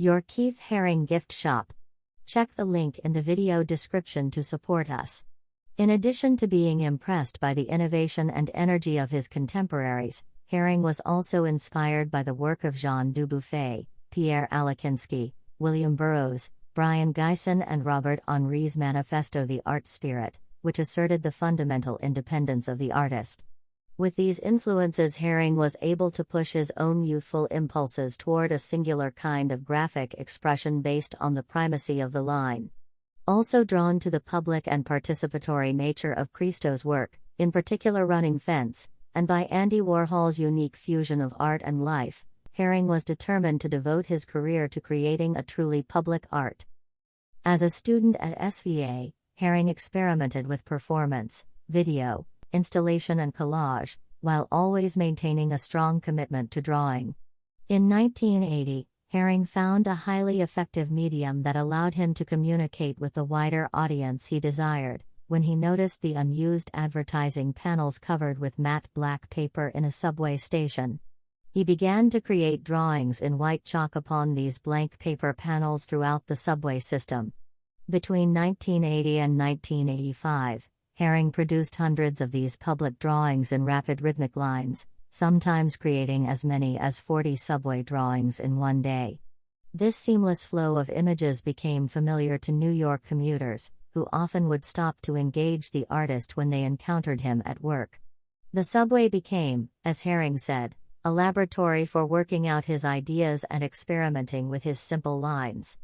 Your Keith Haring Gift Shop. Check the link in the video description to support us. In addition to being impressed by the innovation and energy of his contemporaries, Haring was also inspired by the work of Jean Dubuffet, Pierre Alechinsky, William Burroughs, Brion Gysin, and Robert Henri's manifesto The Art Spirit, which asserted the fundamental independence of the artist. With these influences, Haring was able to push his own youthful impulses toward a singular kind of graphic expression based on the primacy of the line. Also drawn to the public and participatory nature of Christo's work, in particular Running Fence, and by Andy Warhol's unique fusion of art and life, Haring was determined to devote his career to creating a truly public art. As a student at SVA, Haring experimented with performance, video, installation, and collage, while always maintaining a strong commitment to drawing. In 1980, Haring found a highly effective medium that allowed him to communicate with the wider audience he desired, when he noticed the unused advertising panels covered with matte black paper in a subway station. He began to create drawings in white chalk upon these blank paper panels throughout the subway system. Between 1980 and 1985, Haring produced hundreds of these public drawings in rapid rhythmic lines, sometimes creating as many as 40 subway drawings in one day. This seamless flow of images became familiar to New York commuters, who often would stop to engage the artist when they encountered him at work. The subway became, as Haring said, a laboratory for working out his ideas and experimenting with his simple lines.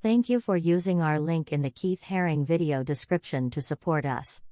Thank you for using our link in the Keith Haring video description to support us.